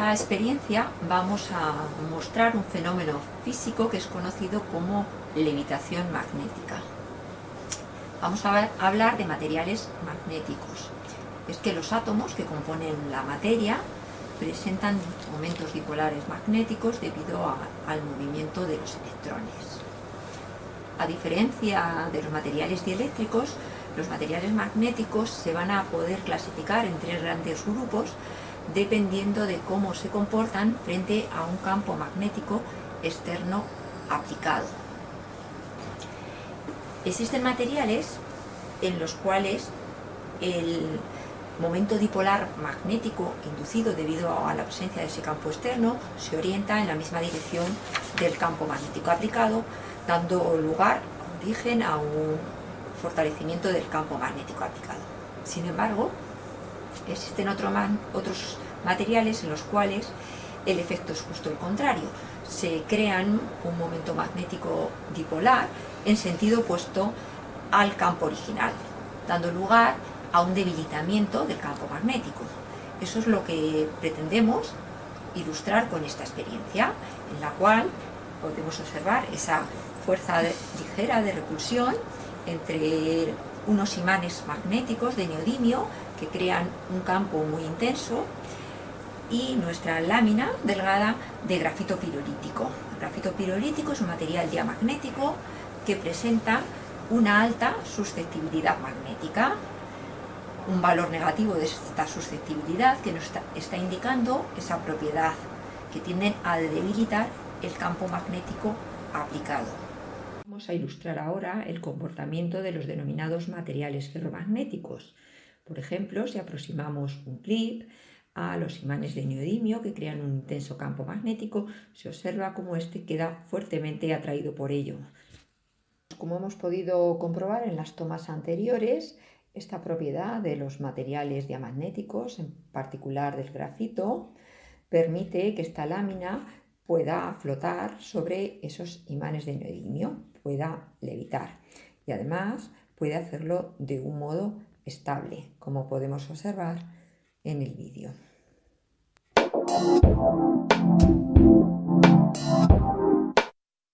esta experiencia vamos a mostrar un fenómeno físico que es conocido como levitación magnética. Vamos a hablar de materiales magnéticos. Es que los átomos que componen la materia presentan momentos dipolares magnéticos debido al movimiento de los electrones. A diferencia de los materiales dieléctricos, los materiales magnéticos se van a poder clasificar en tres grandes grupos dependiendo de cómo se comportan frente a un campo magnético externo aplicado. Existen materiales en los cuales el momento dipolar magnético inducido debido a la presencia de ese campo externo se orienta en la misma dirección del campo magnético aplicado, dando lugar, origen a un fortalecimiento del campo magnético aplicado. Sin embargo, existen otros materiales en los cuales el efecto es justo el contrario. Se crean un momento magnético dipolar en sentido opuesto al campo original, dando lugar a un debilitamiento del campo magnético. Eso es lo que pretendemos ilustrar con esta experiencia, en la cual podemos observar esa fuerza ligera de repulsión entre unos imanes magnéticos de neodimio que crean un campo muy intenso y nuestra lámina delgada de grafito pirolítico. El grafito pirolítico es un material diamagnético que presenta una alta susceptibilidad magnética. Un valor negativo de esta susceptibilidad que nos está, indicando esa propiedad que tienden a debilitar el campo magnético aplicado. Vamos a ilustrar ahora el comportamiento de los denominados materiales ferromagnéticos. Por ejemplo, si aproximamos un clip a los imanes de neodimio que crean un intenso campo magnético, se observa cómo éste queda fuertemente atraído por ello. Como hemos podido comprobar en las tomas anteriores, esta propiedad de los materiales diamagnéticos, en particular del grafito, permite que esta lámina pueda flotar sobre esos imanes de neodimio, pueda levitar y además puede hacerlo de un modo estable, como podemos observar en el vídeo.